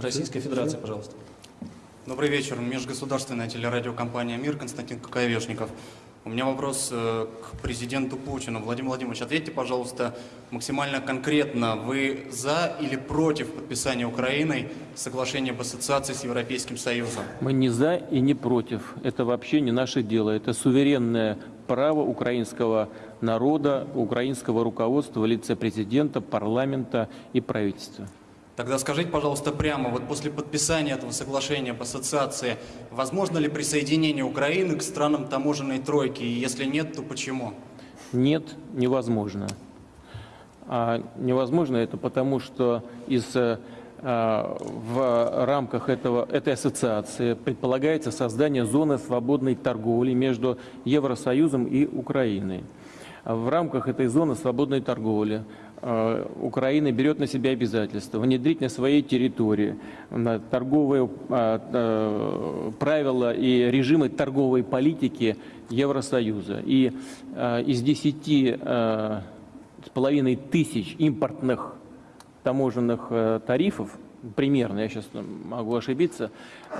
Российской Федерации, пожалуйста. Добрый вечер. Межгосударственная телерадиокомпания «Мир», Константин Коковешников. У меня вопрос э, к президенту Путину. Владимир Владимирович, ответьте, пожалуйста, максимально конкретно. Вы за или против подписания Украиной соглашения об ассоциации с Европейским Союзом? Мы не за и не против. Это вообще не наше дело. Это суверенное право украинского народа, украинского руководства в лице президента, парламента и правительства. Тогда скажите, пожалуйста, прямо, вот после подписания этого соглашения об ассоциации, возможно ли присоединение Украины к странам таможенной тройки? И если нет, то почему? Нет, невозможно. А невозможно это потому, что из, а, в рамках этого, этой ассоциации предполагается создание зоны свободной торговли между Евросоюзом и Украиной. В рамках этой зоны свободной торговли Э, Украина берет на себя обязательство внедрить на своей территории торговые э, э, правила и режимы торговой политики Евросоюза. И из 10 с половиной тысяч импортных таможенных тарифов, примерно, я сейчас могу ошибиться,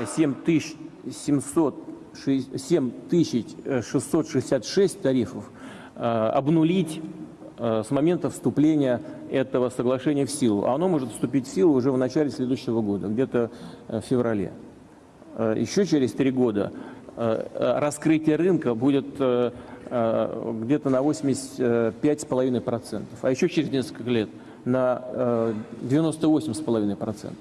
7666 тарифов обнулить Э, с момента вступления этого соглашения в силу. А оно может вступить в силу уже в начале следующего года, где-то э, в феврале. Э, еще через три года раскрытие рынка будет где-то на 85,5%, а еще через несколько лет на 98,5%.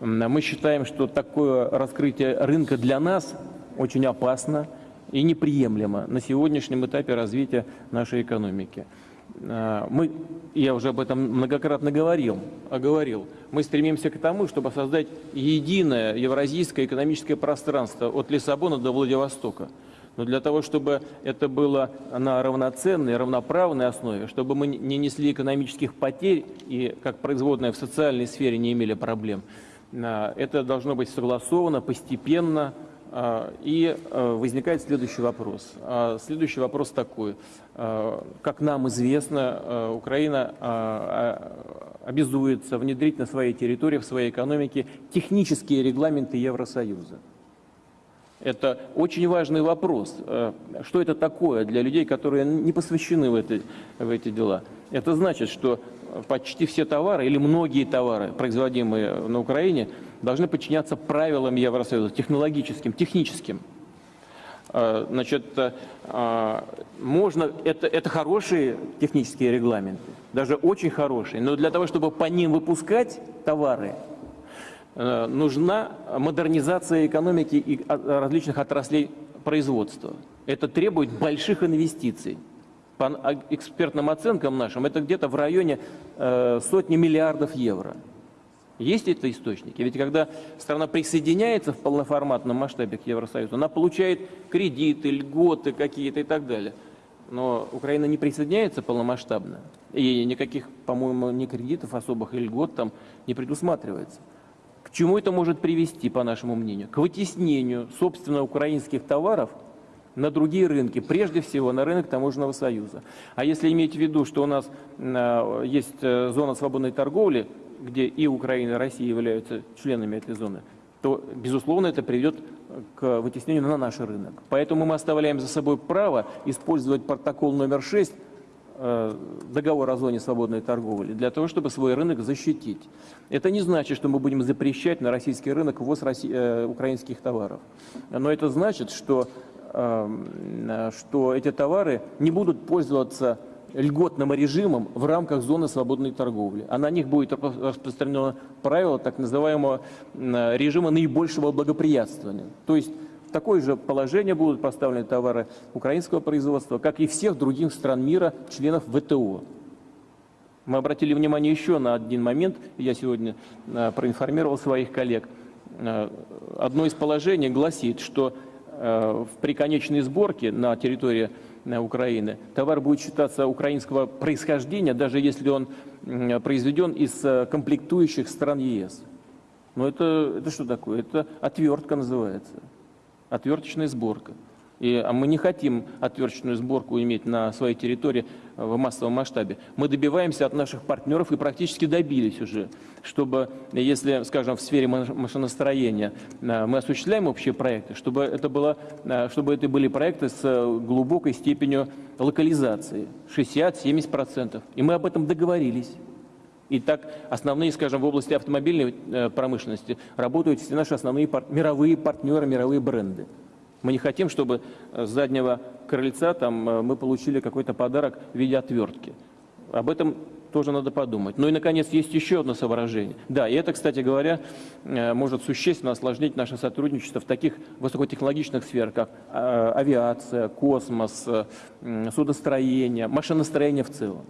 Мы считаем, что такое раскрытие рынка для нас очень опасно и неприемлемо на сегодняшнем этапе развития нашей экономики. А, мы, я уже об этом многократно говорил, оговорил, мы стремимся к тому, чтобы создать единое евразийское экономическое пространство от Лиссабона до Владивостока. Но для того, чтобы это было на равноценной, равноправной основе, чтобы мы не несли экономических потерь и, как производная в социальной сфере, не имели проблем, а, это должно быть согласовано постепенно, и а, возникает следующий вопрос. А, следующий вопрос такой. Как нам известно, Украина обязуется внедрить на своей территории, в своей экономике технические регламенты Евросоюза. Это очень важный вопрос. Что это такое для людей, которые не посвящены в эти, в эти дела? Это значит, что почти все товары или многие товары, производимые на Украине, должны подчиняться правилам Евросоюза, технологическим, техническим. А, значит, а, можно, это, это хорошие технические регламенты, даже очень хорошие, но для того, чтобы по ним выпускать товары, э, нужна модернизация экономики и различных отраслей производства. Это требует больших инвестиций. По экспертным оценкам нашим, это где-то в районе э, сотни миллиардов евро. Есть это источники? Ведь когда страна присоединяется в полноформатном масштабе к Евросоюзу, она получает кредиты, льготы какие-то и так далее. Но Украина не присоединяется полномасштабно. И никаких, по-моему, ни кредитов особых и льгот там не предусматривается. К чему это может привести, по нашему мнению? К вытеснению, собственно, украинских товаров на другие рынки, прежде всего на рынок таможенного союза. А если иметь в виду, что у нас э, есть э, зона свободной торговли, где и Украина, и Россия являются членами этой зоны, то, безусловно, это приведет к вытеснению на наш рынок. Поэтому мы оставляем за собой право использовать протокол номер 6 э, договор о зоне свободной торговли для того, чтобы свой рынок защитить. Это не значит, что мы будем запрещать на российский рынок ввоз россий, э, украинских товаров. Но это значит, что, что эти товары не будут пользоваться льготным режимом в рамках зоны свободной торговли. А на них будет распространено правило так называемого режима наибольшего благоприятствования. То есть в такое же положение будут поставлены товары украинского производства, как и всех других стран мира, членов ВТО. Мы обратили внимание еще на один момент, я сегодня э, проинформировал своих коллег. Э, одно из положений гласит, что э, при конечной сборке на территории Украины. Товар будет считаться украинского происхождения, даже если он произведен из э, комплектующих стран ЕС. Но это, это что такое? Это отвертка называется. Отверточная сборка. И а мы не хотим отверточную сборку иметь на своей территории э, в массовом масштабе. Мы добиваемся от наших партнеров и практически добились уже, чтобы, если, скажем, в сфере машиностроения э, мы осуществляем общие проекты, чтобы это, было, э, чтобы это были проекты с глубокой степенью локализации, 60-70%. И мы об этом договорились. И так основные, скажем, в области автомобильной промышленности работают все наши основные пар мировые партнеры, мировые бренды. Мы не хотим, чтобы с заднего крыльца там, э, мы получили какой-то подарок в виде отвертки. Об этом тоже надо подумать. Ну и, наконец, есть еще одно соображение. Да, и это, кстати говоря, э, может существенно осложнить наше сотрудничество в таких высокотехнологичных сферах, как э, авиация, космос, судостроение, машиностроение в целом.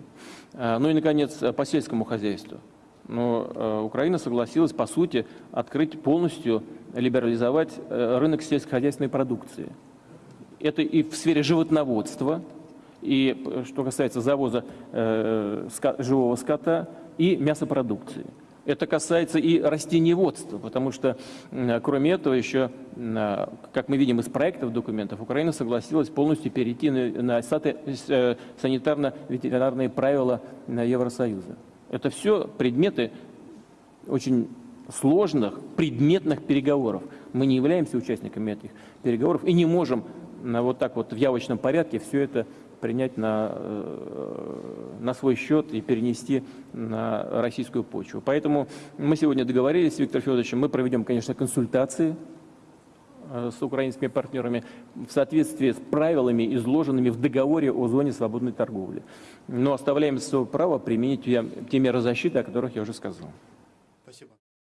Ну и, наконец, по сельскому хозяйству. Но Украина согласилась, по сути, открыть полностью либерализовать э, рынок сельскохозяйственной продукции. Это и в сфере животноводства, и э, что касается завоза э, живого скота, и мясопродукции. Это касается и растениеводства, потому что, кроме этого, еще, как мы видим из проектов документов, Украина согласилась полностью перейти на санитарно-ветеринарные правила Евросоюза. Это все предметы очень сложных предметных переговоров. Мы не являемся участниками этих переговоров и не можем вот так вот в явочном порядке все это принять на, э, на свой счет и перенести на российскую почву. Поэтому мы сегодня договорились с Виктором Федоровичем, мы проведем, конечно, консультации с украинскими партнерами в соответствии с правилами, изложенными в договоре о зоне свободной торговли. Но оставляем свое право применить те меры защиты, о которых я уже сказал.